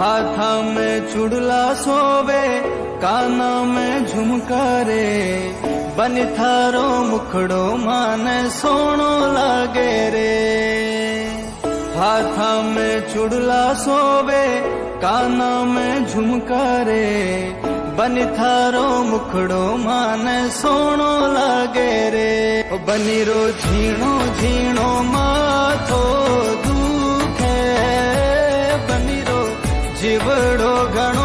हाथा में चुड़ला सोवे काना में झुमका रे बन थारो मुखड़ो माने सोनो लागे रे हाथा में चुड़ला सोवे काना में झुमका रे बन थारो मुखड़ो माने सोनो लागे रे ओ बनीरो झीणो झीणो मा જીવડો ઘણો